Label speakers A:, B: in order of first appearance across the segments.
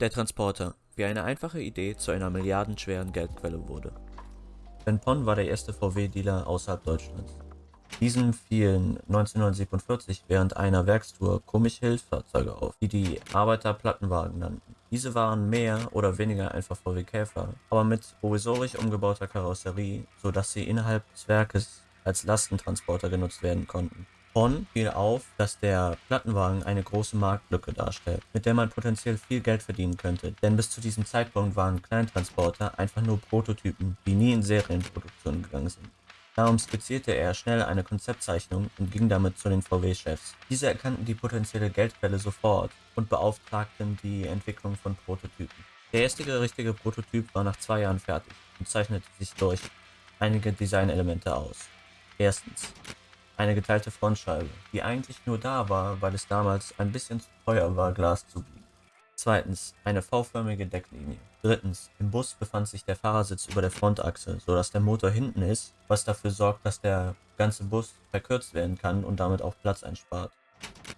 A: Der Transporter, wie eine einfache Idee zu einer milliardenschweren Geldquelle wurde. Ben Pon war der erste VW-Dealer außerhalb Deutschlands. Diesem fielen 1947 während einer Werkstour komische Hilfsfahrzeuge auf, die die Arbeiter Plattenwagen nannten. Diese waren mehr oder weniger einfach VW Käfer, aber mit provisorisch umgebauter Karosserie, so dass sie innerhalb des Werkes als Lastentransporter genutzt werden konnten. Bonn fiel auf, dass der Plattenwagen eine große Marktlücke darstellt, mit der man potenziell viel Geld verdienen könnte, denn bis zu diesem Zeitpunkt waren Kleintransporter einfach nur Prototypen, die nie in Serienproduktion gegangen sind. Darum skizzierte er schnell eine Konzeptzeichnung und ging damit zu den VW-Chefs. Diese erkannten die potenzielle Geldquelle sofort und beauftragten die Entwicklung von Prototypen. Der erste richtige Prototyp war nach zwei Jahren fertig und zeichnete sich durch einige Designelemente aus. Erstens eine geteilte Frontscheibe, die eigentlich nur da war, weil es damals ein bisschen zu teuer war, Glas zu biegen. Zweitens, eine V-förmige Decklinie. Drittens, im Bus befand sich der Fahrersitz über der Frontachse, so dass der Motor hinten ist, was dafür sorgt, dass der ganze Bus verkürzt werden kann und damit auch Platz einspart.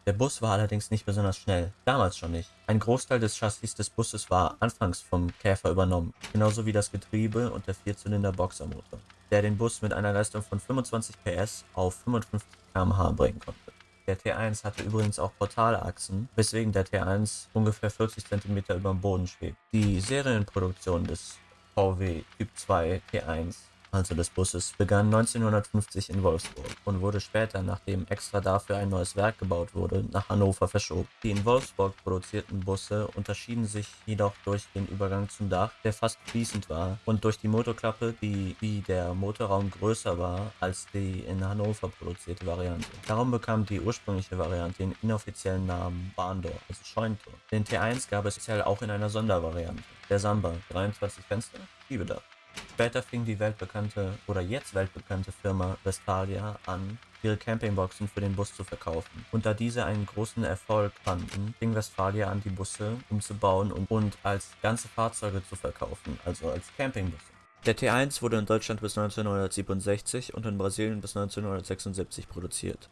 A: Der Bus war allerdings nicht besonders schnell, damals schon nicht. Ein Großteil des Chassis des Busses war anfangs vom Käfer übernommen, genauso wie das Getriebe und der Vierzylinder-Boxermotor der den Bus mit einer Leistung von 25 PS auf 55 km/h bringen konnte. Der T1 hatte übrigens auch Portalachsen, weswegen der T1 ungefähr 40 cm über dem Boden schwebt. Die Serienproduktion des VW Typ 2 T1 also des Busses, begann 1950 in Wolfsburg und wurde später, nachdem extra dafür ein neues Werk gebaut wurde, nach Hannover verschoben. Die in Wolfsburg produzierten Busse unterschieden sich jedoch durch den Übergang zum Dach, der fast fließend war, und durch die Motorklappe, die wie der Motorraum größer war als die in Hannover produzierte Variante. Darum bekam die ursprüngliche Variante den inoffiziellen Namen Bahndor, also Scheuntor. Den T1 gab es speziell auch in einer Sondervariante, der Samba, 23 Fenster, Schiebedach. Später fing die weltbekannte oder jetzt weltbekannte Firma Westfalia an, ihre Campingboxen für den Bus zu verkaufen. Und da diese einen großen Erfolg fanden, fing Westfalia an, die Busse umzubauen und, und als ganze Fahrzeuge zu verkaufen, also als Campingbusse. Der T1 wurde in Deutschland bis 1967 und in Brasilien bis 1976 produziert.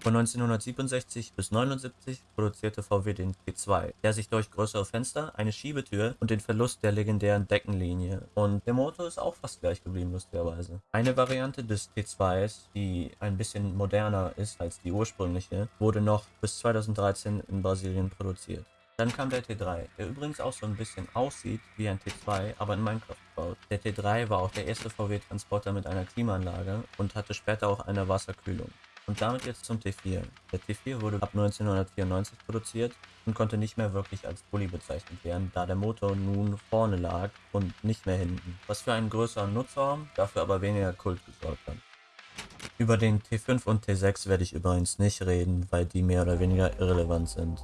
A: Von 1967 bis 1979 produzierte VW den T2, der sich durch größere Fenster, eine Schiebetür und den Verlust der legendären Deckenlinie und der Motor ist auch fast gleich geblieben, lustigerweise. Eine Variante des T2s, die ein bisschen moderner ist als die ursprüngliche, wurde noch bis 2013 in Brasilien produziert. Dann kam der T3, der übrigens auch so ein bisschen aussieht wie ein T2, aber in Minecraft gebaut. Der T3 war auch der erste VW-Transporter mit einer Klimaanlage und hatte später auch eine Wasserkühlung. Und damit jetzt zum T4. Der T4 wurde ab 1994 produziert und konnte nicht mehr wirklich als Bulli bezeichnet werden, da der Motor nun vorne lag und nicht mehr hinten, was für einen größeren Nutzraum, dafür aber weniger Kult gesorgt hat. Über den T5 und T6 werde ich übrigens nicht reden, weil die mehr oder weniger irrelevant sind.